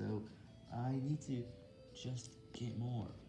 So, I need to just get more.